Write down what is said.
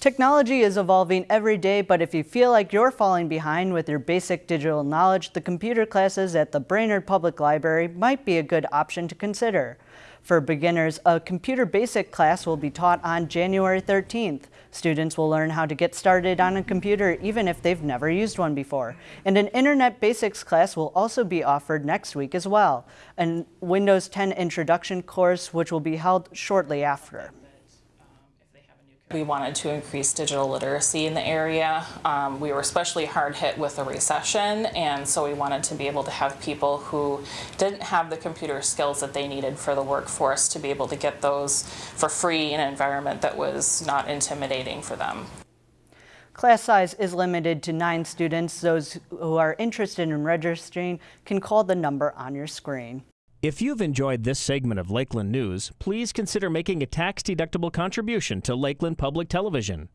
Technology is evolving every day, but if you feel like you're falling behind with your basic digital knowledge, the computer classes at the Brainerd Public Library might be a good option to consider. For beginners, a computer basic class will be taught on January 13th. Students will learn how to get started on a computer even if they've never used one before. And an Internet Basics class will also be offered next week as well. A Windows 10 introduction course which will be held shortly after. We wanted to increase digital literacy in the area. Um, we were especially hard hit with the recession, and so we wanted to be able to have people who didn't have the computer skills that they needed for the workforce to be able to get those for free in an environment that was not intimidating for them. Class size is limited to nine students. Those who are interested in registering can call the number on your screen. If you've enjoyed this segment of Lakeland News, please consider making a tax-deductible contribution to Lakeland Public Television.